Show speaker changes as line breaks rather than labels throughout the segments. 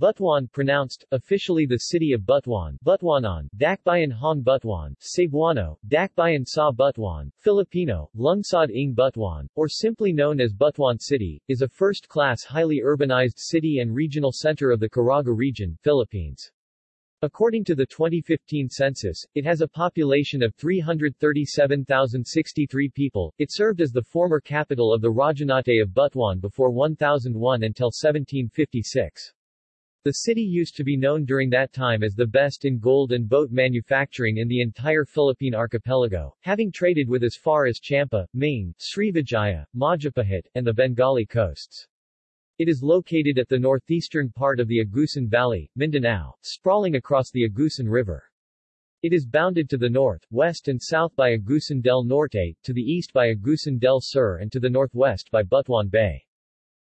Butuan pronounced, officially the city of Butuan, Butuanan, Dakbayan Hong Butuan, Cebuano, Dakbayan Sa Butuan, Filipino, Lungsod ng Butuan, or simply known as Butuan City, is a first-class highly urbanized city and regional center of the Caraga region, Philippines. According to the 2015 census, it has a population of 337,063 people. It served as the former capital of the Rajanate of Butuan before 1001 until 1756. The city used to be known during that time as the best in gold and boat manufacturing in the entire Philippine archipelago, having traded with as far as Champa, Ming, Srivijaya, Majapahit, and the Bengali coasts. It is located at the northeastern part of the Agusan Valley, Mindanao, sprawling across the Agusan River. It is bounded to the north, west and south by Agusan del Norte, to the east by Agusan del Sur and to the northwest by Butuan Bay.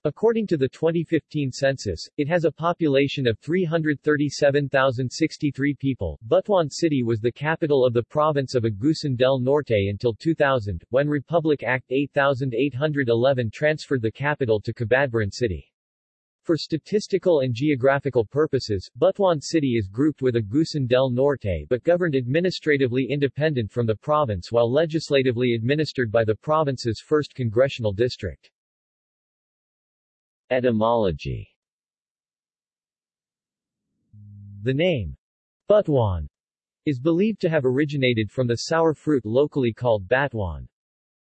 According to the 2015 census, it has a population of 337,063 people. Butuan City was the capital of the province of Agusan del Norte until 2000, when Republic Act 8811 transferred the capital to Cabadbaran City. For statistical and geographical purposes, Butuan City is grouped with Agusan del Norte but governed administratively independent from the province while legislatively administered by the province's 1st Congressional District. Etymology The name, Butuan, is believed to have originated from the sour fruit locally called batuan.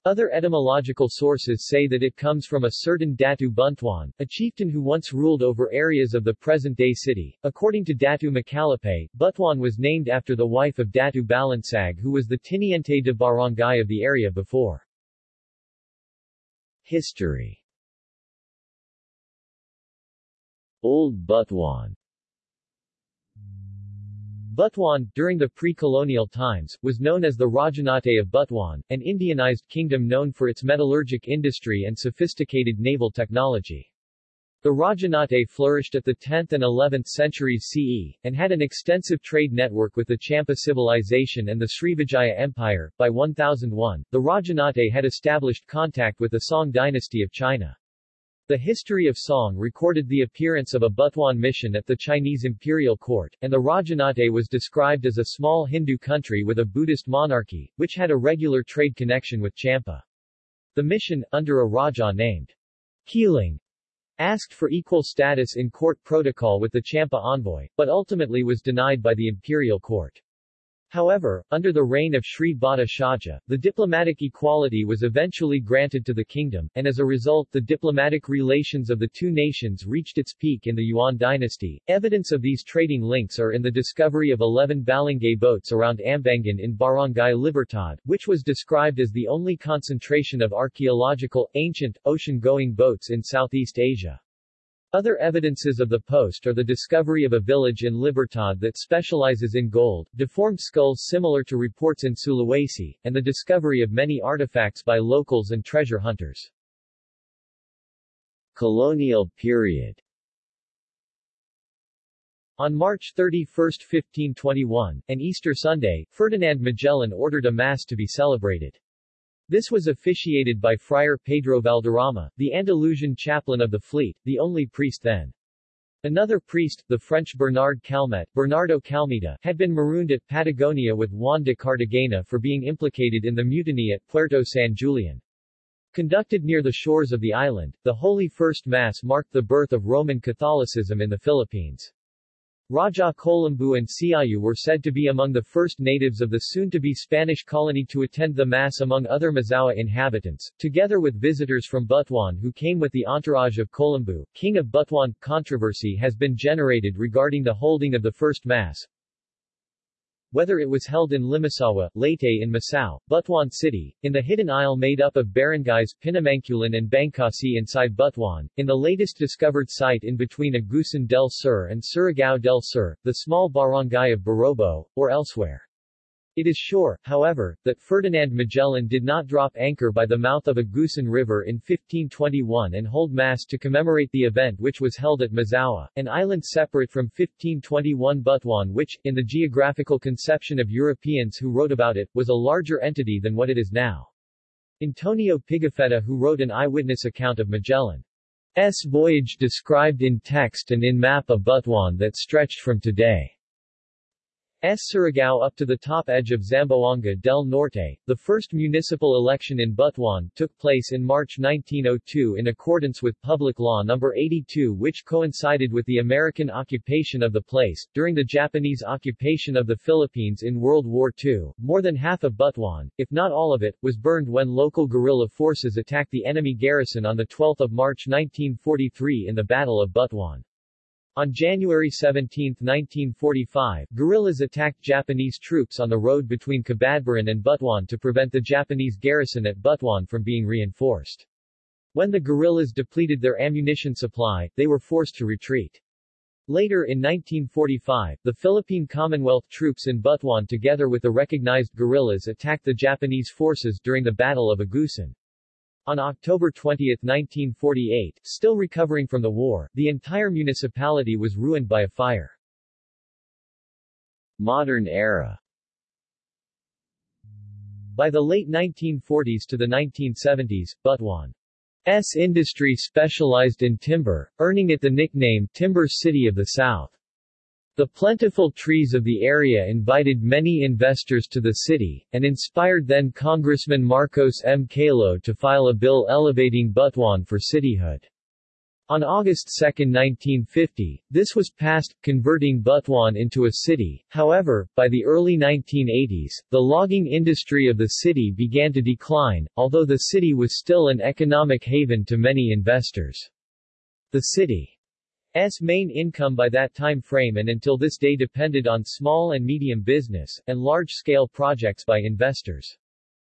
Other etymological sources say that it comes from a certain Datu Buntuan, a chieftain who once ruled over areas of the present-day city. According to Datu Macalapay, Butuan was named after the wife of Datu Balansag who was the tiniente de barangay of the area before. History Old Butuan Butuan, during the pre-colonial times, was known as the Rajanate of Butuan, an Indianized kingdom known for its metallurgic industry and sophisticated naval technology. The Rajanate flourished at the 10th and 11th centuries CE, and had an extensive trade network with the Champa civilization and the Srivijaya Empire. By 1001, the Rajanate had established contact with the Song dynasty of China. The history of Song recorded the appearance of a Butuan mission at the Chinese imperial court, and the Rajanate was described as a small Hindu country with a Buddhist monarchy, which had a regular trade connection with Champa. The mission, under a Raja named Kiling, asked for equal status in court protocol with the Champa envoy, but ultimately was denied by the imperial court. However, under the reign of Sri Bhatta Shaja, the diplomatic equality was eventually granted to the kingdom, and as a result the diplomatic relations of the two nations reached its peak in the Yuan dynasty. Evidence of these trading links are in the discovery of 11 balangay boats around Ambangan in Barangay Libertad, which was described as the only concentration of archaeological, ancient, ocean-going boats in Southeast Asia. Other evidences of the post are the discovery of a village in Libertad that specializes in gold, deformed skulls similar to reports in Sulawesi, and the discovery of many artifacts by locals and treasure hunters. Colonial period on March 31, 1521, an Easter Sunday, Ferdinand Magellan ordered a Mass to be celebrated. This was officiated by Friar Pedro Valderrama, the Andalusian chaplain of the fleet, the only priest then. Another priest, the French Bernard Calmette, Bernardo Calmeta, had been marooned at Patagonia with Juan de Cartagena for being implicated in the mutiny at Puerto San Julian. Conducted near the shores of the island, the Holy First Mass marked the birth of Roman Catholicism in the Philippines. Raja Colambu and Siayu were said to be among the first natives of the soon-to-be Spanish colony to attend the Mass among other Mazaua inhabitants, together with visitors from Butuan who came with the entourage of Colambu, king of Butuan. Controversy has been generated regarding the holding of the first Mass, whether it was held in Limasawa, Leyte in Masao, Butuan City, in the hidden isle made up of barangays Pinamangkulan and Bancasi inside Butuan, in the latest discovered site in between Agusan del Sur and Surigao del Sur, the small barangay of Barobo, or elsewhere. It is sure, however, that Ferdinand Magellan did not drop anchor by the mouth of Agusan River in 1521 and hold Mass to commemorate the event which was held at Mazaua, an island separate from 1521 Butuan which, in the geographical conception of Europeans who wrote about it, was a larger entity than what it is now. Antonio Pigafetta who wrote an eyewitness account of Magellan's voyage described in text and in map of Butuan that stretched from today S. Surigao up to the top edge of Zamboanga del Norte. The first municipal election in Butuan took place in March 1902 in accordance with Public Law No. 82 which coincided with the American occupation of the place. During the Japanese occupation of the Philippines in World War II, more than half of Butuan, if not all of it, was burned when local guerrilla forces attacked the enemy garrison on 12 March 1943 in the Battle of Butuan. On January 17, 1945, guerrillas attacked Japanese troops on the road between Cabadbaran and Butuan to prevent the Japanese garrison at Butuan from being reinforced. When the guerrillas depleted their ammunition supply, they were forced to retreat. Later in 1945, the Philippine Commonwealth troops in Butuan together with the recognized guerrillas attacked the Japanese forces during the Battle of Agusan. On October 20, 1948, still recovering from the war, the entire municipality was ruined by a fire. Modern era By the late 1940s to the 1970s, Butuan's industry specialized in timber, earning it the nickname Timber City of the South. The plentiful trees of the area invited many investors to the city, and inspired then Congressman Marcos M. Calo to file a bill elevating Butuan for cityhood. On August 2, 1950, this was passed, converting Butuan into a city. However, by the early 1980s, the logging industry of the city began to decline, although the city was still an economic haven to many investors. The city S main income by that time frame and until this day depended on small and medium business, and large-scale projects by investors.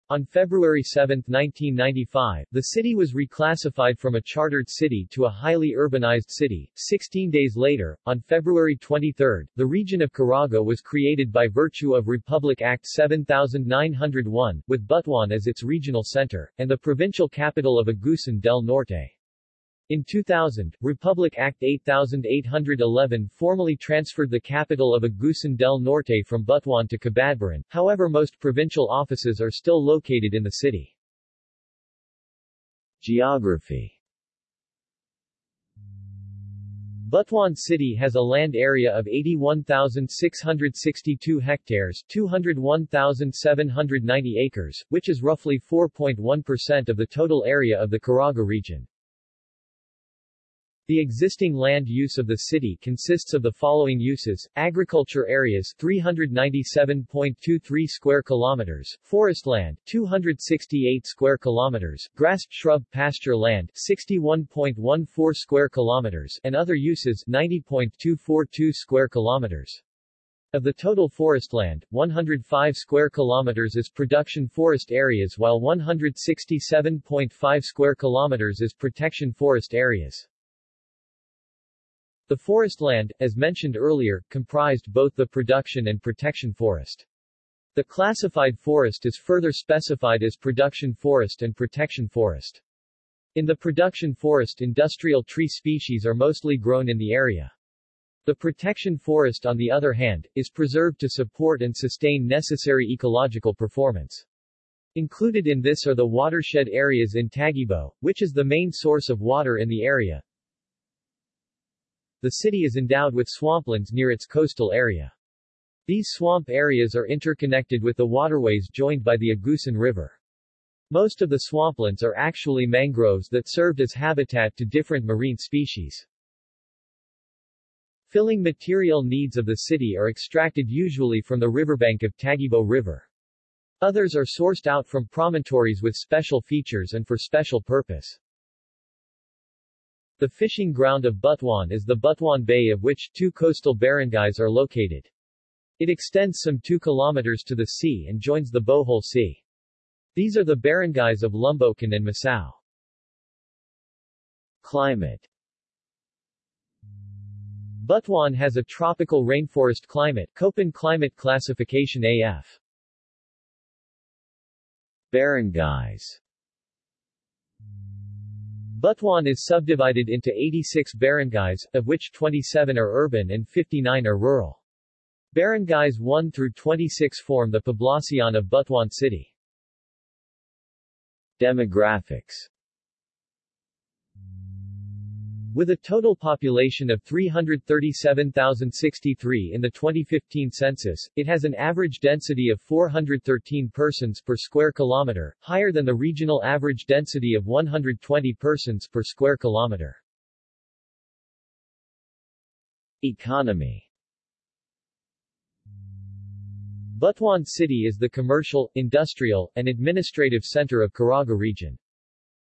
On February 7, 1995, the city was reclassified from a chartered city to a highly urbanized city. Sixteen days later, on February 23, the region of Caraga was created by virtue of Republic Act 7901, with Butuan as its regional center, and the provincial capital of Agusan del Norte. In 2000, Republic Act 8811 formally transferred the capital of Agusan del Norte from Butuan to Cabadbaran, however most provincial offices are still located in the city. Geography Butuan City has a land area of 81,662 hectares 201,790 acres, which is roughly 4.1% of the total area of the Caraga region. The existing land use of the city consists of the following uses: agriculture areas 397.23 square kilometers, forest land 268 square kilometers, grass shrub pasture land 61.14 square kilometers, and other uses 90.242 square kilometers. Of the total forest land, 105 square kilometers is production forest areas while 167.5 square kilometers is protection forest areas. The forest land, as mentioned earlier, comprised both the production and protection forest. The classified forest is further specified as production forest and protection forest. In the production forest industrial tree species are mostly grown in the area. The protection forest on the other hand, is preserved to support and sustain necessary ecological performance. Included in this are the watershed areas in Tagibo, which is the main source of water in the area, the city is endowed with swamplands near its coastal area. These swamp areas are interconnected with the waterways joined by the Agusan River. Most of the swamplands are actually mangroves that served as habitat to different marine species. Filling material needs of the city are extracted usually from the riverbank of Tagibo River. Others are sourced out from promontories with special features and for special purpose. The fishing ground of Butuan is the Butuan Bay of which two coastal barangays are located. It extends some 2 kilometers to the sea and joins the Bohol Sea. These are the barangays of Lumbocan and Masao. Climate Butuan has a tropical rainforest climate Köppen Climate Classification AF. Barangays Butuan is subdivided into 86 barangays, of which 27 are urban and 59 are rural. Barangays 1 through 26 form the poblacion of Butuan City. Demographics With a total population of 337,063 in the 2015 census, it has an average density of 413 persons per square kilometer, higher than the regional average density of 120 persons per square kilometer. Economy Butuan City is the commercial, industrial, and administrative center of Caraga region.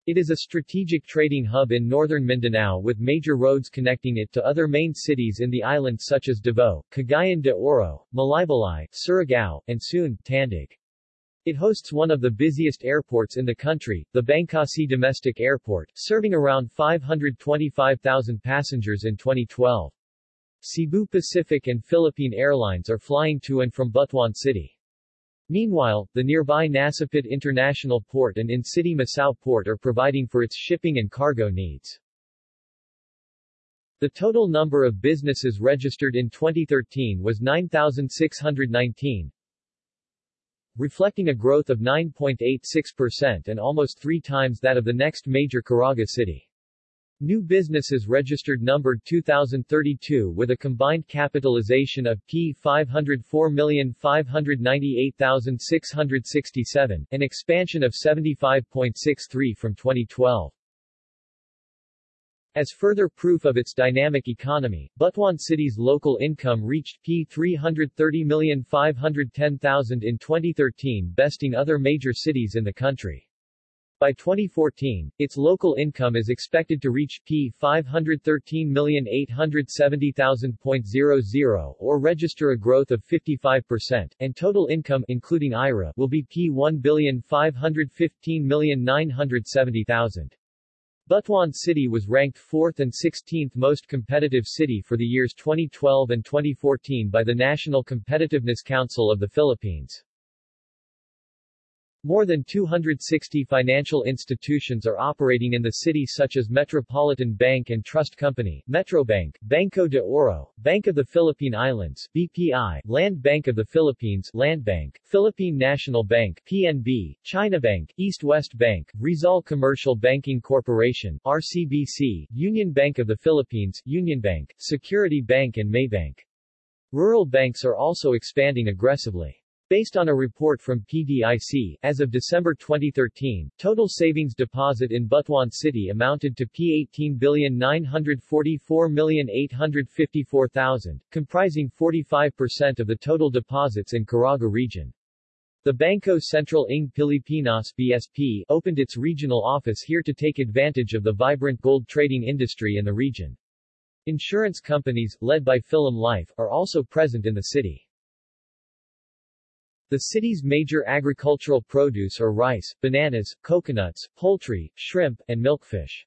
It is a strategic trading hub in northern Mindanao with major roads connecting it to other main cities in the island such as Davao, Cagayan de Oro, Malaybalay, Surigao, and soon, Tandag. It hosts one of the busiest airports in the country, the Bancasi Domestic Airport, serving around 525,000 passengers in 2012. Cebu Pacific and Philippine Airlines are flying to and from Butuan City. Meanwhile, the nearby Nasipit International Port and in-city Masao Port are providing for its shipping and cargo needs. The total number of businesses registered in 2013 was 9,619, reflecting a growth of 9.86% and almost three times that of the next major Caraga city. New businesses registered numbered 2,032 with a combined capitalization of P 504,598,667, an expansion of 75.63 from 2012. As further proof of its dynamic economy, Butuan City's local income reached P 330,510,000 in 2013 besting other major cities in the country. By 2014, its local income is expected to reach P 513,870,000.00 or register a growth of 55%, and total income including IRA will be P 1,515,970,000. Butuan City was ranked 4th and 16th most competitive city for the years 2012 and 2014 by the National Competitiveness Council of the Philippines. More than 260 financial institutions are operating in the city such as Metropolitan Bank and Trust Company, Metrobank, Banco de Oro, Bank of the Philippine Islands, BPI, Land Bank of the Philippines, Land Bank, Philippine National Bank, PNB, China Bank, East-West Bank, Rizal Commercial Banking Corporation, RCBC, Union Bank of the Philippines, Union Bank, Security Bank and Maybank. Rural banks are also expanding aggressively. Based on a report from PDIC, as of December 2013, total savings deposit in Butuan City amounted to P18,944,854,000, comprising 45% of the total deposits in Caraga region. The Bangko Sentral ng Pilipinas BSP opened its regional office here to take advantage of the vibrant gold trading industry in the region. Insurance companies, led by Philam Life, are also present in the city. The city's major agricultural produce are rice, bananas, coconuts, poultry, shrimp, and milkfish.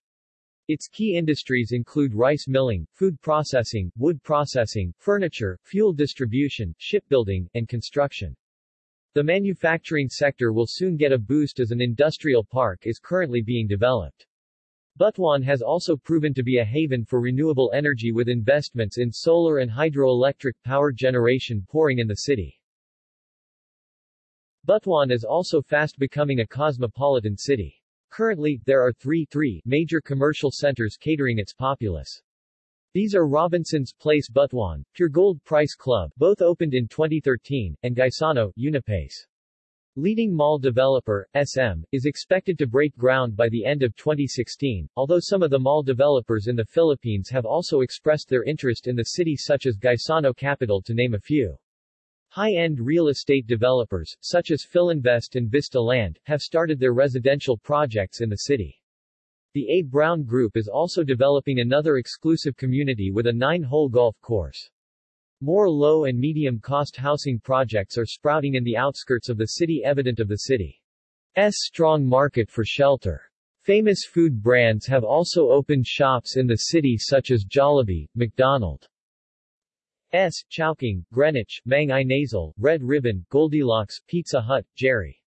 Its key industries include rice milling, food processing, wood processing, furniture, fuel distribution, shipbuilding, and construction. The manufacturing sector will soon get a boost as an industrial park is currently being developed. Butuan has also proven to be a haven for renewable energy with investments in solar and hydroelectric power generation pouring in the city. Butuan is also fast becoming a cosmopolitan city. Currently, there are three, three major commercial centers catering its populace. These are Robinson's Place Butuan, Puregold Price Club, both opened in 2013, and Gaisano, Unipace. Leading mall developer, SM, is expected to break ground by the end of 2016, although some of the mall developers in the Philippines have also expressed their interest in the city such as Gaisano Capital to name a few. High-end real estate developers, such as Filinvest and Vista Land, have started their residential projects in the city. The A. Brown Group is also developing another exclusive community with a nine-hole golf course. More low and medium-cost housing projects are sprouting in the outskirts of the city evident of the city's strong market for shelter. Famous food brands have also opened shops in the city such as Jollibee, McDonald, S. Chowking, Greenwich, Mang Inasal, Red Ribbon, Goldilocks, Pizza Hut, Jerry.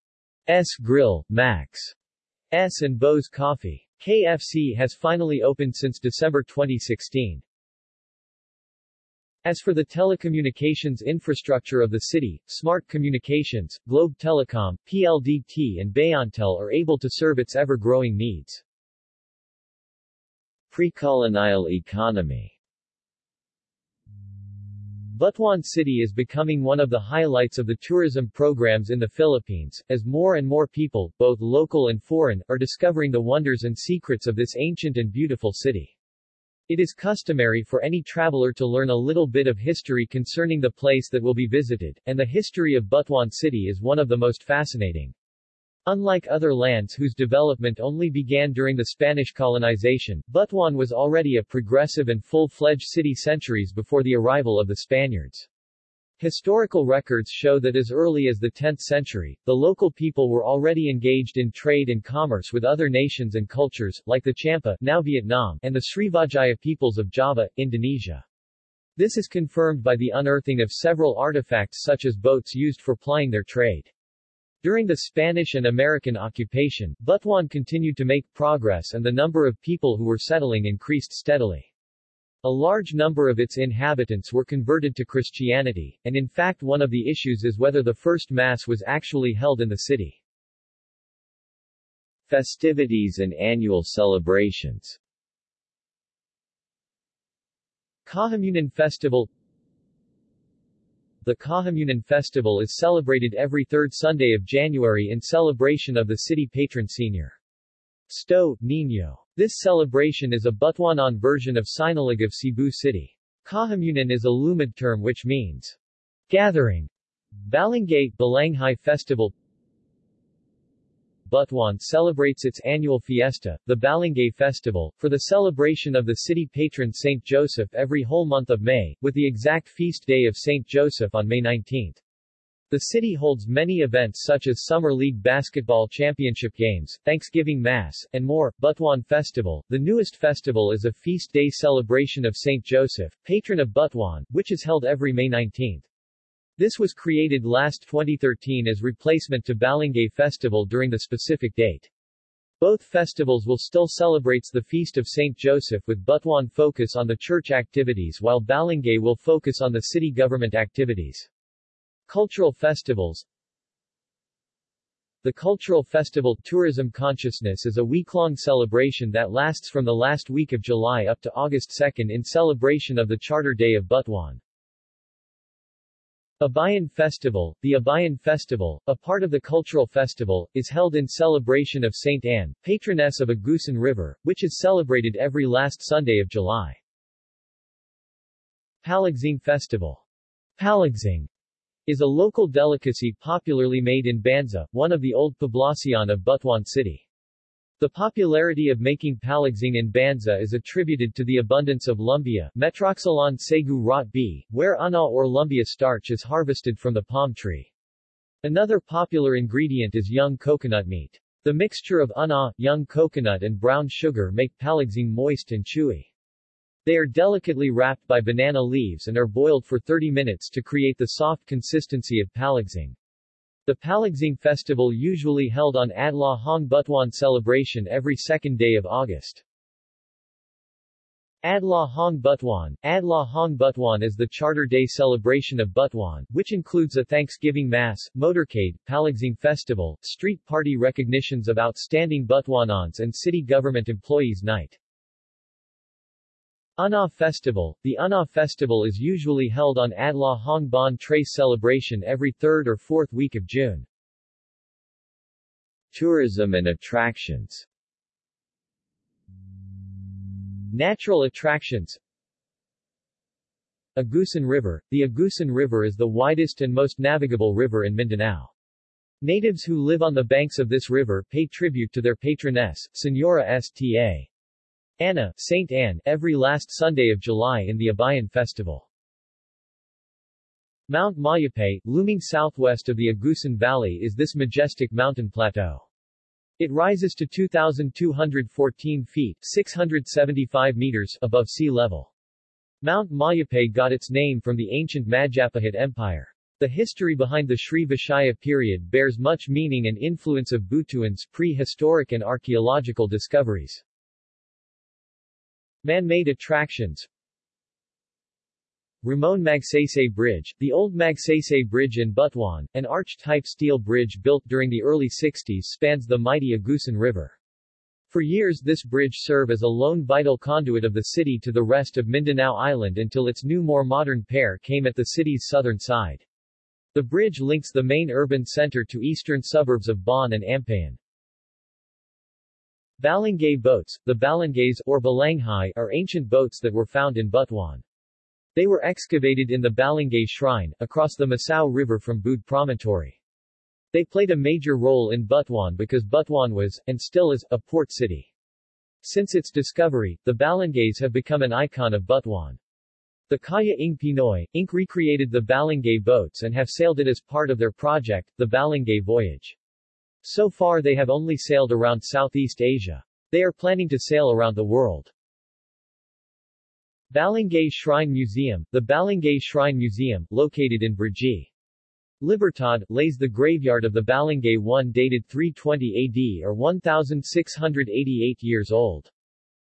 S. Grill, Max. S. and Bo's Coffee. KFC has finally opened since December 2016. As for the telecommunications infrastructure of the city, Smart Communications, Globe Telecom, PLDT and Bayantel are able to serve its ever-growing needs. Pre-colonial economy Butuan City is becoming one of the highlights of the tourism programs in the Philippines, as more and more people, both local and foreign, are discovering the wonders and secrets of this ancient and beautiful city. It is customary for any traveler to learn a little bit of history concerning the place that will be visited, and the history of Butuan City is one of the most fascinating. Unlike other lands whose development only began during the Spanish colonization, Butuan was already a progressive and full-fledged city centuries before the arrival of the Spaniards. Historical records show that as early as the 10th century, the local people were already engaged in trade and commerce with other nations and cultures, like the Champa now Vietnam, and the Srivijaya peoples of Java, Indonesia. This is confirmed by the unearthing of several artifacts such as boats used for plying their trade. During the Spanish and American occupation, Butuan continued to make progress and the number of people who were settling increased steadily. A large number of its inhabitants were converted to Christianity, and in fact one of the issues is whether the first Mass was actually held in the city. Festivities and annual celebrations Kahamunan Festival the Kahamunan festival is celebrated every third Sunday of January in celebration of the city patron Senior. Sto, Niño. This celebration is a Butuanan version of Sinulog of Cebu City. Kahamunan is a Lumad term which means gathering. Balangay, Balanghay Festival Butuan celebrates its annual fiesta, the Balangay Festival, for the celebration of the city patron St. Joseph every whole month of May, with the exact feast day of St. Joseph on May 19. The city holds many events such as Summer League Basketball Championship Games, Thanksgiving Mass, and more. Butuan Festival, the newest festival is a feast day celebration of St. Joseph, patron of Butuan, which is held every May 19. This was created last 2013 as replacement to Balangay Festival during the specific date. Both festivals will still celebrates the Feast of St. Joseph with Butuan focus on the church activities while Balangay will focus on the city government activities. Cultural festivals The Cultural Festival Tourism Consciousness is a week-long celebration that lasts from the last week of July up to August 2 in celebration of the Charter Day of Butuan. Abayan Festival The Abayan Festival, a part of the cultural festival, is held in celebration of St. Anne, patroness of Agusan River, which is celebrated every last Sunday of July. Palagsing Festival Palagsing is a local delicacy popularly made in Banza, one of the old poblacion of Butuan City. The popularity of making palagsing in Banza is attributed to the abundance of lumbia Metroxylon sagu rot B, where ana or lumbia starch is harvested from the palm tree. Another popular ingredient is young coconut meat. The mixture of ana, young coconut and brown sugar make palagsing moist and chewy. They are delicately wrapped by banana leaves and are boiled for 30 minutes to create the soft consistency of palagsing. The Palagsing festival usually held on Adlaw Hong Butuan celebration every second day of August. Adlaw Hong Butuan Adlaw Hong Butuan is the Charter Day celebration of Butuan, which includes a Thanksgiving Mass, motorcade, Palagsing Festival, street party recognitions of outstanding Butuanans and city government employees night. Ana Festival The Ana Festival is usually held on Adlaw Hong Bon Trace celebration every third or fourth week of June. Tourism and attractions Natural attractions Agusan River The Agusan River is the widest and most navigable river in Mindanao. Natives who live on the banks of this river pay tribute to their patroness, Senora Sta. Anna, Saint Anne, every last Sunday of July in the Abayan Festival. Mount Mayapay, looming southwest of the Agusan Valley is this majestic mountain plateau. It rises to 2,214 feet 675 meters above sea level. Mount Mayapay got its name from the ancient Majapahit Empire. The history behind the Srivijaya period bears much meaning and influence of Butuan's prehistoric and archaeological discoveries. Man-made attractions Ramon Magsaysay Bridge, the old Magsaysay Bridge in Butuan, an arch-type steel bridge built during the early 60s spans the mighty Agusan River. For years this bridge served as a lone vital conduit of the city to the rest of Mindanao Island until its new more modern pair came at the city's southern side. The bridge links the main urban center to eastern suburbs of Bon and Ampayon. Balangay boats, the balangays or balanghay are ancient boats that were found in Butuan. They were excavated in the Balangay Shrine, across the Masao River from Bood Promontory. They played a major role in Butuan because Butuan was, and still is, a port city. Since its discovery, the balangays have become an icon of Butuan. The Kaya ng Pinoy, Inc. recreated the Balangay boats and have sailed it as part of their project, the Balangay Voyage. So far they have only sailed around Southeast Asia. They are planning to sail around the world. Balangay Shrine Museum The Balangay Shrine Museum, located in Brgy. Libertad, lays the graveyard of the Balangay one dated 320 AD or 1,688 years old.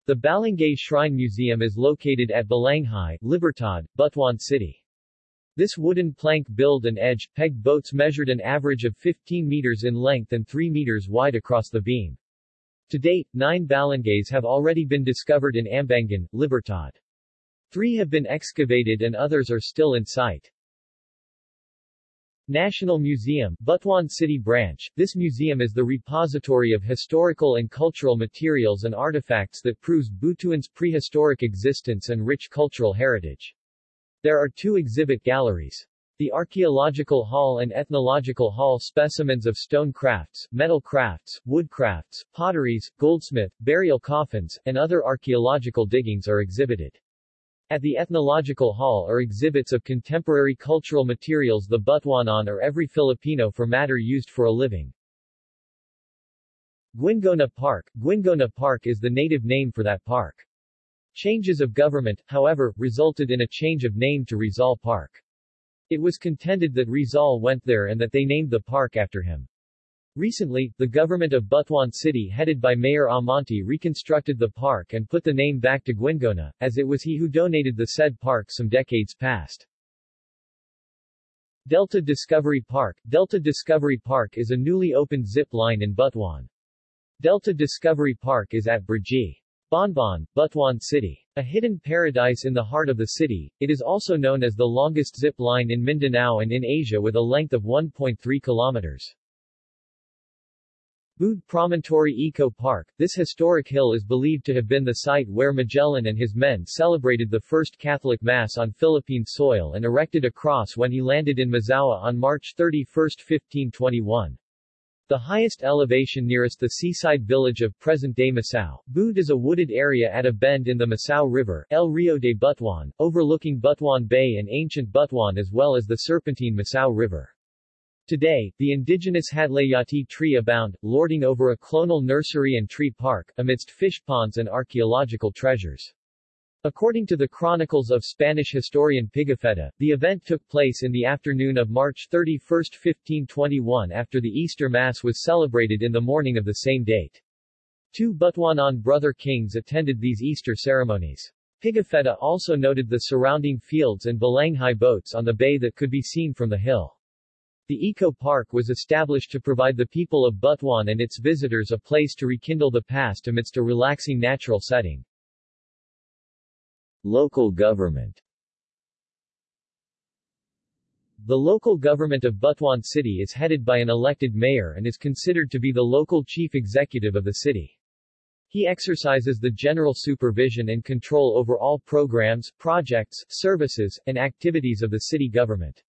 The Balangay Shrine Museum is located at Balanghay, Libertad, Butuan City. This wooden plank build and edge, pegged boats measured an average of 15 meters in length and 3 meters wide across the beam. To date, nine balangays have already been discovered in Ambangan, Libertad. Three have been excavated and others are still in sight. National Museum, Butuan City Branch. This museum is the repository of historical and cultural materials and artifacts that proves Butuan's prehistoric existence and rich cultural heritage. There are two exhibit galleries. The Archaeological Hall and Ethnological Hall specimens of stone crafts, metal crafts, wood crafts, potteries, goldsmith, burial coffins, and other archaeological diggings are exhibited. At the Ethnological Hall are exhibits of contemporary cultural materials the Butuanan or every Filipino for matter used for a living. Guingona Park Guingona Park is the native name for that park. Changes of government, however, resulted in a change of name to Rizal Park. It was contended that Rizal went there and that they named the park after him. Recently, the government of Butuan City headed by Mayor Amante reconstructed the park and put the name back to Guingona, as it was he who donated the said park some decades past. Delta Discovery Park Delta Discovery Park is a newly opened zip line in Butuan. Delta Discovery Park is at Brgy. Bonbon, Butuan City. A hidden paradise in the heart of the city, it is also known as the longest zip line in Mindanao and in Asia with a length of 1.3 kilometers. Bood Promontory Eco Park, this historic hill is believed to have been the site where Magellan and his men celebrated the first Catholic Mass on Philippine soil and erected a cross when he landed in Mazaua on March 31, 1521. The highest elevation nearest the seaside village of present-day Masao, Bood is a wooded area at a bend in the Masao River, El Rio de Butuan, overlooking Butuan Bay and ancient Butuan as well as the serpentine Masao River. Today, the indigenous Hadlayati tree abound, lording over a clonal nursery and tree park, amidst fish ponds and archaeological treasures. According to the chronicles of Spanish historian Pigafetta, the event took place in the afternoon of March 31, 1521 after the Easter Mass was celebrated in the morning of the same date. Two Butuanan brother kings attended these Easter ceremonies. Pigafetta also noted the surrounding fields and balanghay boats on the bay that could be seen from the hill. The Eco Park was established to provide the people of Butuan and its visitors a place to rekindle the past amidst a relaxing natural setting. Local government The local government of Butuan City is headed by an elected mayor and is considered to be the local chief executive of the city. He exercises the general supervision and control over all programs, projects, services, and activities of the city government.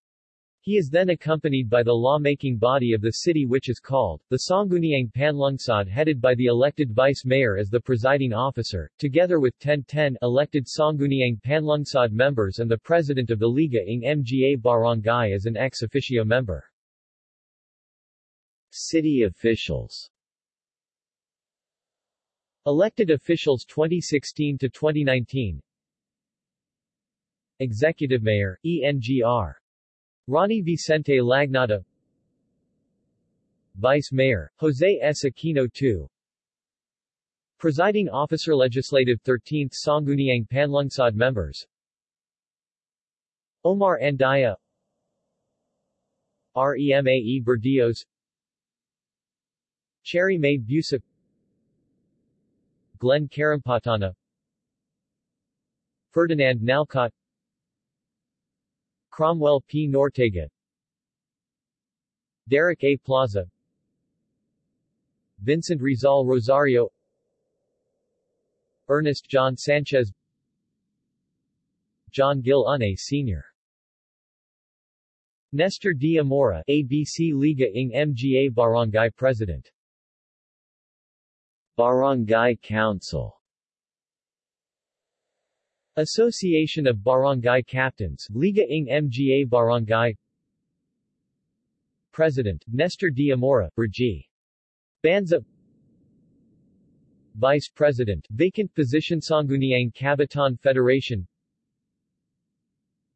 He is then accompanied by the law-making body of the city which is called, the Sangguniang Panlungsod headed by the elected vice-mayor as the presiding officer, together with 1010 elected Sangguniang Panlungsod members and the president of the Liga ng Mga Barangay as an ex officio member. City officials. Elected officials 2016 to 2019 Executive Mayor, ENGR Ronnie Vicente Lagnada Vice Mayor, Jose S. Aquino II Presiding Officer Legislative 13th Sangguniang Panlungsod Members. Omar Andaya. Remae Berdios Cherry May Busa Glenn Carampatana. Ferdinand Nalcott Cromwell P. Nortega Derek A. Plaza Vincent Rizal Rosario Ernest John Sanchez John Gil Sr. Nestor D. Amora ABC Liga ng Mga Barangay President Barangay Council Association of Barangay Captains Liga ng Mga Barangay President, Nestor D. Amora, Brgy. Banza Vice President, vacant position Sangguniang Kabataan Federation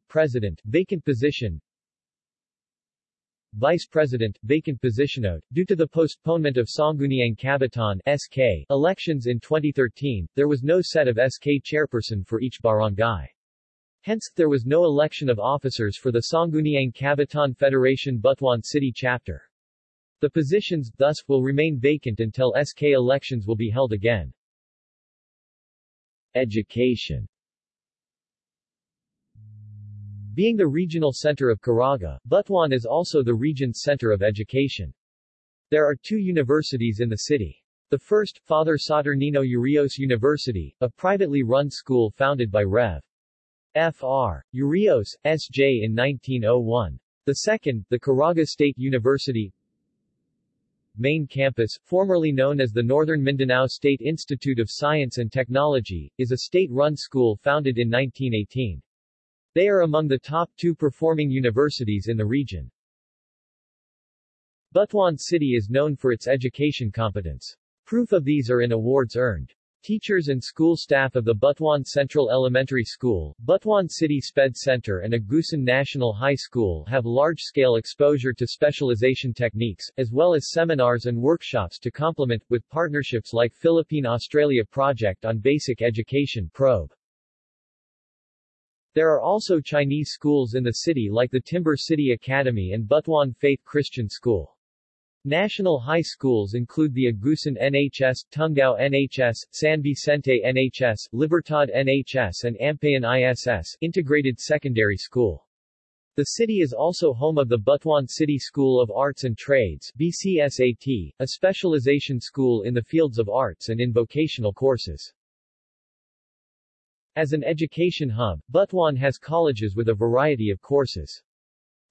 President, vacant position Vice President, vacant position. Due to the postponement of Sangguniang Kabataan SK elections in 2013, there was no set of SK chairperson for each barangay. Hence, there was no election of officers for the Sangguniang Kabataan Federation Butuan City chapter. The positions, thus, will remain vacant until SK elections will be held again. Education Being the regional center of Caraga, Butuan is also the region's center of education. There are two universities in the city. The first, Father Saturnino Urios University, a privately run school founded by Rev. Fr. Urios, S.J. in 1901. The second, the Caraga State University, main campus, formerly known as the Northern Mindanao State Institute of Science and Technology, is a state-run school founded in 1918. They are among the top two performing universities in the region. Butuan City is known for its education competence. Proof of these are in awards earned. Teachers and school staff of the Butuan Central Elementary School, Butuan City Sped Center and Agusan National High School have large-scale exposure to specialization techniques, as well as seminars and workshops to complement, with partnerships like Philippine-Australia Project on Basic Education Probe. There are also Chinese schools in the city like the Timber City Academy and Butuan Faith Christian School. National high schools include the Agusan NHS, Tungao NHS, San Vicente NHS, Libertad NHS and Ampayon ISS Integrated Secondary School. The city is also home of the Butuan City School of Arts and Trades BCSAT, a specialization school in the fields of arts and in vocational courses. As an education hub, Butuan has colleges with a variety of courses.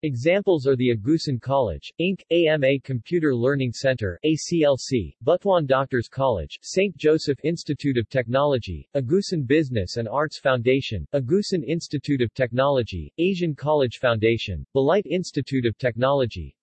Examples are the Agusan College, Inc., AMA Computer Learning Center, ACLC, Butuan Doctors College, St. Joseph Institute of Technology, Agusan Business and Arts Foundation, Agusan Institute of Technology, Asian College Foundation, Balite Institute of Technology,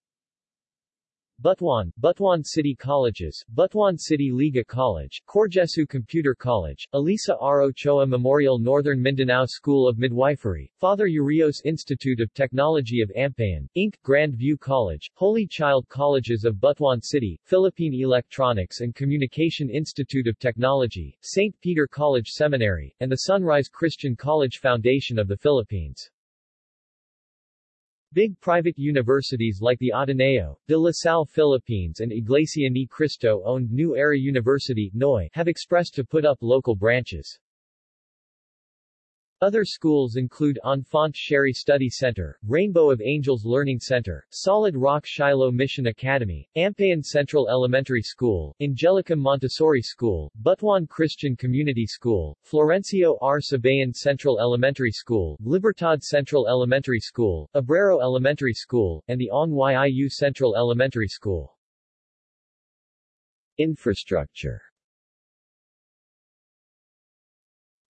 Butuan, Butuan City Colleges, Butuan City Liga College, Corgesu Computer College, Elisa R. Ochoa Memorial Northern Mindanao School of Midwifery, Father Urios Institute of Technology of Ampayon, Inc., Grand View College, Holy Child Colleges of Butuan City, Philippine Electronics and Communication Institute of Technology, St. Peter College Seminary, and the Sunrise Christian College Foundation of the Philippines. Big private universities like the Ateneo, de La Salle Philippines and Iglesia Ni Cristo-owned New Era University have expressed to put up local branches. Other schools include Enfant Cheri Study Center, Rainbow of Angels Learning Center, Solid Rock Shiloh Mission Academy, Ampayon Central Elementary School, Angelica Montessori School, Butuan Christian Community School, Florencio R. Sabayan Central Elementary School, Libertad Central Elementary School, Abrero Elementary School, and the Ong Yu Central Elementary School. Infrastructure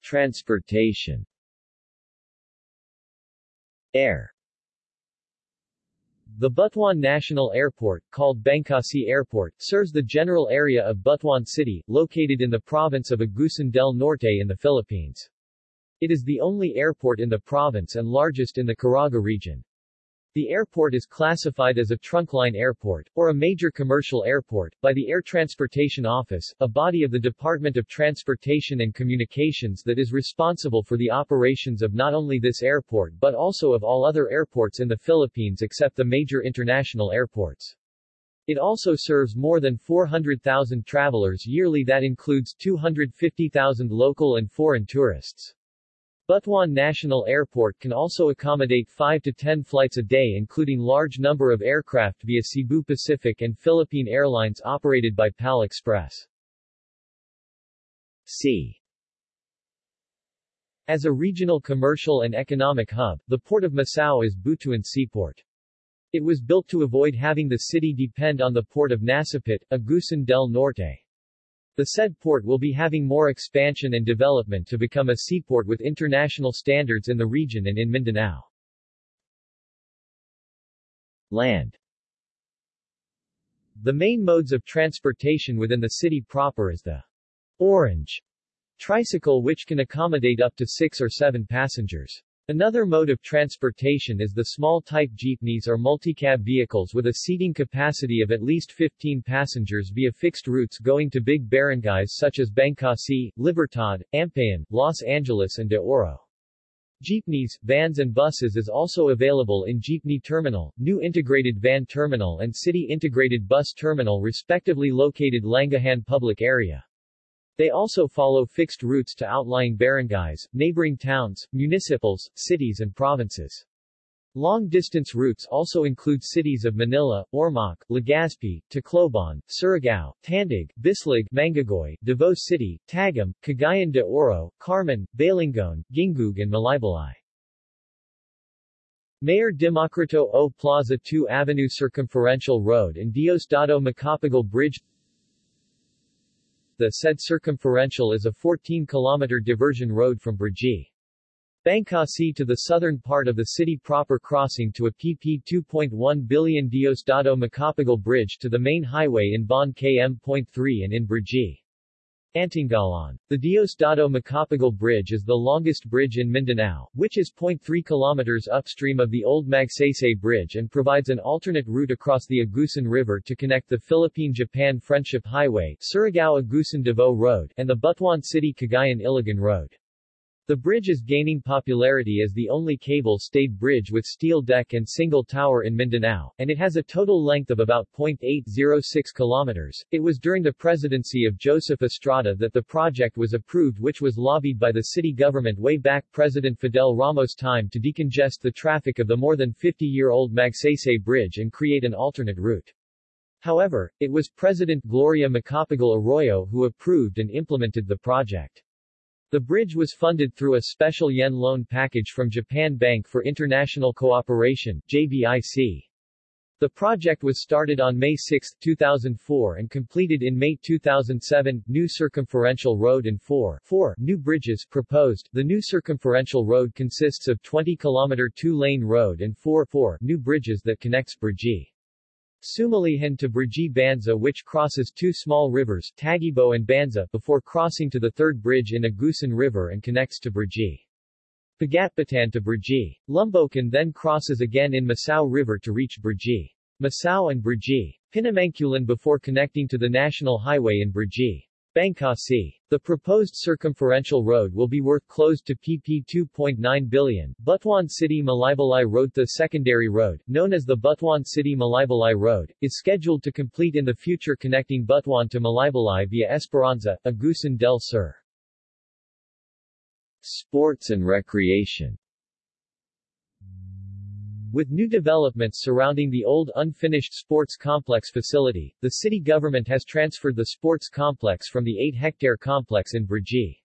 Transportation Air The Butuan National Airport, called Bancasi Airport, serves the general area of Butuan City, located in the province of Agusan del Norte in the Philippines. It is the only airport in the province and largest in the Caraga region. The airport is classified as a trunkline airport, or a major commercial airport, by the Air Transportation Office, a body of the Department of Transportation and Communications that is responsible for the operations of not only this airport but also of all other airports in the Philippines except the major international airports. It also serves more than 400,000 travelers yearly that includes 250,000 local and foreign tourists. Butuan National Airport can also accommodate 5 to 10 flights a day including large number of aircraft via Cebu Pacific and Philippine Airlines operated by PAL Express. C. As a regional commercial and economic hub, the Port of Masao is Butuan Seaport. It was built to avoid having the city depend on the port of Nasipit, Agusan del Norte. The said port will be having more expansion and development to become a seaport with international standards in the region and in Mindanao. Land The main modes of transportation within the city proper is the orange tricycle which can accommodate up to six or seven passengers. Another mode of transportation is the small-type jeepneys or multicab vehicles with a seating capacity of at least 15 passengers via fixed routes going to big barangays such as Bancasi, Libertad, Ampayon, Los Angeles and De Oro. Jeepneys, vans and buses is also available in Jeepney Terminal, New Integrated Van Terminal and City Integrated Bus Terminal respectively located Langihan Public Area. They also follow fixed routes to outlying barangays, neighboring towns, municipals, cities and provinces. Long-distance routes also include cities of Manila, Ormoc, Legazpi, Tacloban, Surigao, Tandag, Bislig, Mangagoy, Davao City, Tagum, Cagayan de Oro, Carmen, Balingoan, Gingoog and Malaybalay. Mayor Democrito O Plaza 2 Avenue Circumferential Road and Diosdado Macapagal Bridge the said circumferential is a 14-kilometer diversion road from Brgy. Bancasi to the southern part of the city proper crossing to a PP 2.1 billion Diosdado Macapagal Bridge to the main highway in Bon KM.3 and in Brgy. Antongalon. The Diosdado Macapagal Bridge is the longest bridge in Mindanao, which is 0.3 kilometers upstream of the old Magsaysay Bridge and provides an alternate route across the Agusan River to connect the Philippine-Japan Friendship Highway, Surigao-Agusan-Davao Road, and the Butuan City-Cagayan-Iligan Road. The bridge is gaining popularity as the only cable-stayed bridge with steel deck and single tower in Mindanao, and it has a total length of about 0.806 kilometers. It was during the presidency of Joseph Estrada that the project was approved which was lobbied by the city government way back President Fidel Ramos time to decongest the traffic of the more than 50-year-old Magsaysay Bridge and create an alternate route. However, it was President Gloria Macapagal Arroyo who approved and implemented the project. The bridge was funded through a special yen loan package from Japan Bank for International Cooperation JBIC. The project was started on May 6, 2004 and completed in May 2007. New circumferential road and 4, 4 new bridges proposed. The new circumferential road consists of 20 km two-lane road and 4, 4 new bridges that connects Brgy. Sumilihon to Brgy Banza which crosses two small rivers, Tagibo and Banza, before crossing to the third bridge in Agusan River and connects to Brgy. Pagatpatan to Brgy. Lumbocan then crosses again in Masao River to reach Brgy. Masao and Brgy. Pinamanculan before connecting to the national highway in Brgy. Bancasi. The proposed circumferential road will be worth close to pp 2.9 billion. Butuan City Malaybalay Road The secondary road, known as the Butuan City Malaybalay Road, is scheduled to complete in the future connecting Butuan to Malaybalay via Esperanza, Agusan del Sur. Sports and recreation with new developments surrounding the old unfinished sports complex facility, the city government has transferred the sports complex from the 8-hectare complex in Brgy.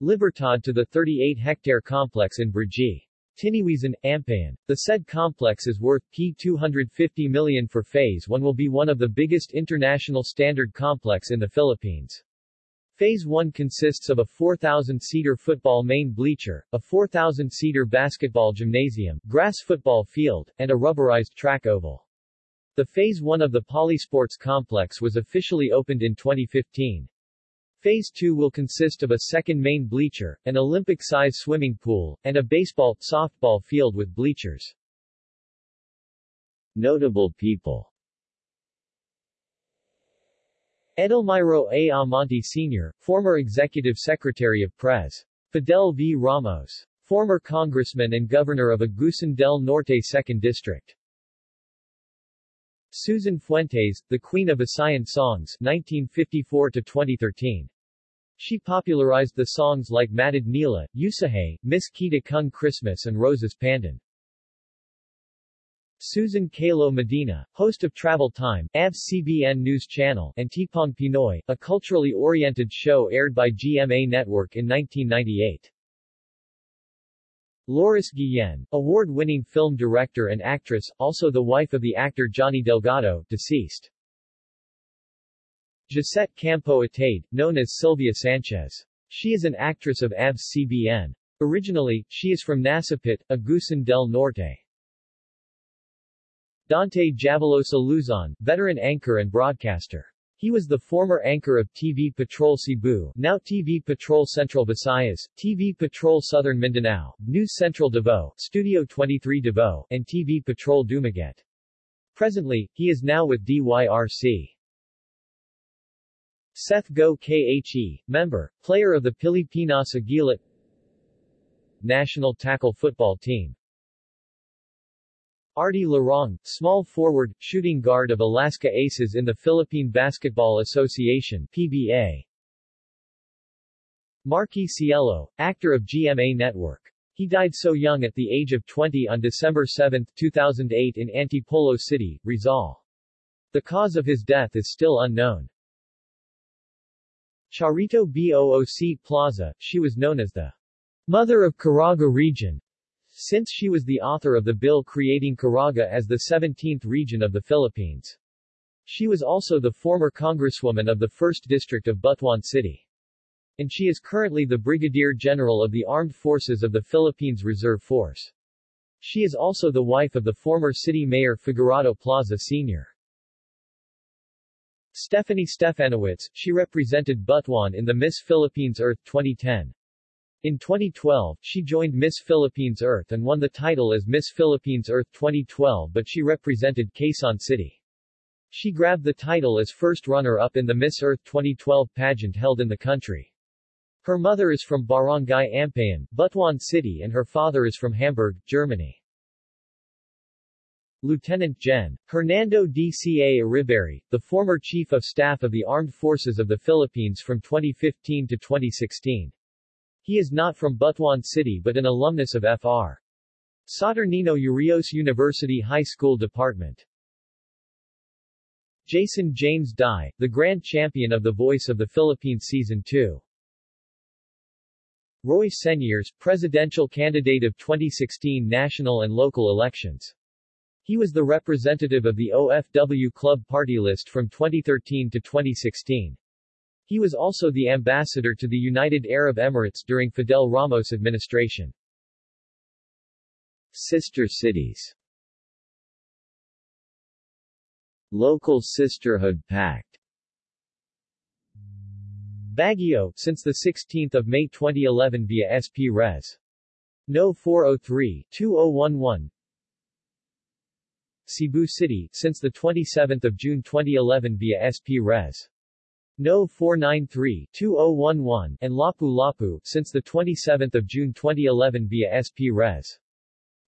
Libertad to the 38-hectare complex in Brgy. Tiniwisan, Ampayon. The said complex is worth P250 million for Phase 1 will be one of the biggest international standard complex in the Philippines. Phase 1 consists of a 4,000-seater football main bleacher, a 4,000-seater basketball gymnasium, grass football field, and a rubberized track oval. The Phase 1 of the Polysports complex was officially opened in 2015. Phase 2 will consist of a second main bleacher, an Olympic-size swimming pool, and a baseball, softball field with bleachers. Notable people Edelmiro A. Amante Sr., former Executive Secretary of Pres. Fidel V. Ramos. Former Congressman and Governor of Agusan del Norte 2nd District. Susan Fuentes, the Queen of Visayan Songs 1954-2013. She popularized the songs like Matid Nila, Usahay, Miss Kita Kung Christmas and Roses Pandan. Susan Calo Medina, host of Travel Time, ABS-CBN News Channel, and Tipong Pinoy, a culturally oriented show aired by GMA Network in 1998. Laurice Guillen, award-winning film director and actress, also the wife of the actor Johnny Delgado, deceased. Gisette Campo Atayde, known as Sylvia Sanchez. She is an actress of ABS-CBN. Originally, she is from Nasipit, Agusan del Norte. Dante Javalosa Luzon, veteran anchor and broadcaster. He was the former anchor of TV Patrol Cebu, now TV Patrol Central Visayas, TV Patrol Southern Mindanao, News Central Davao, Studio 23 Davao, and TV Patrol Dumaguete. Presently, he is now with DYRC. Seth Go Khe, member, player of the Pilipinas Aguila National Tackle Football Team Artie Larong, small forward, shooting guard of Alaska Aces in the Philippine Basketball Association PBA. Marky Cielo, actor of GMA Network. He died so young at the age of 20 on December 7, 2008 in Antipolo City, Rizal. The cause of his death is still unknown. Charito Booc Plaza, she was known as the Mother of Caraga Region, since she was the author of the bill creating Caraga as the 17th region of the Philippines. She was also the former congresswoman of the 1st District of Butuan City. And she is currently the Brigadier General of the Armed Forces of the Philippines Reserve Force. She is also the wife of the former city mayor Figurado Plaza Sr. Stephanie Stefanowitz, she represented Butuan in the Miss Philippines Earth 2010. In 2012, she joined Miss Philippines Earth and won the title as Miss Philippines Earth 2012 but she represented Quezon City. She grabbed the title as first runner-up in the Miss Earth 2012 pageant held in the country. Her mother is from Barangay Ampayon, Butuan City and her father is from Hamburg, Germany. Lieutenant Gen. Hernando D. C. A. Iriberri, the former Chief of Staff of the Armed Forces of the Philippines from 2015 to 2016. He is not from Butuan City but an alumnus of Fr. Saturnino Urios University High School Department. Jason James Dy, the grand champion of The Voice of the Philippines Season 2. Roy Señeres, presidential candidate of 2016 national and local elections. He was the representative of the OFW Club party list from 2013 to 2016. He was also the ambassador to the United Arab Emirates during Fidel Ramos' administration. Sister cities Local Sisterhood Pact Baguio, since 16 May 2011 via SP Res. No. 403-2011 Cebu City, since 27 June 2011 via SP Res. No. 493-2011 and Lapu-Lapu, since 27 June 2011 via SP Res.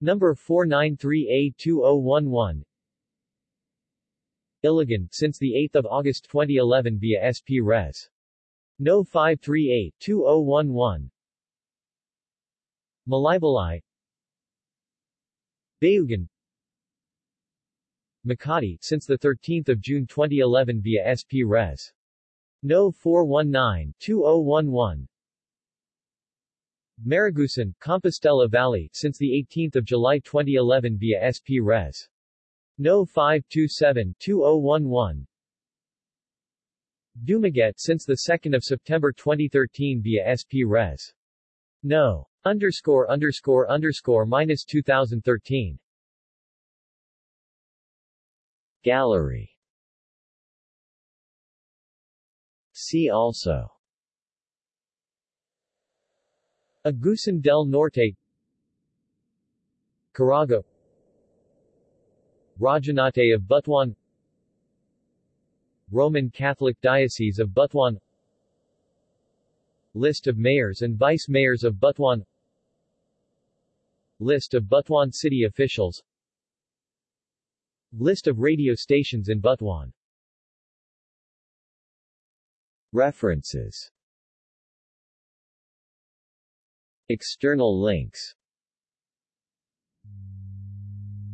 Number 493A2011 Iligan, since 8 August 2011 via SP Res. No. 538-2011 Malaybalay Bayugan Makati, since 13 June 2011 via SP Res. No. 419-2011 Maragusan, Compostela Valley, since 18 July 2011 via SP Res. No. 527-2011 Dumaguete since 2 September 2013 via SP Res. No. Underscore underscore underscore minus 2013 Gallery See also. Agusan del Norte. Caraga. Rajahnate of Butuan. Roman Catholic Diocese of Butuan. List of mayors and vice-mayors of Butuan. List of Butuan city officials. List of radio stations in Butuan
References. External links.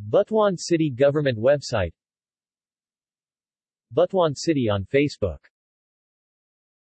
Butuan City Government website. Butuan City on Facebook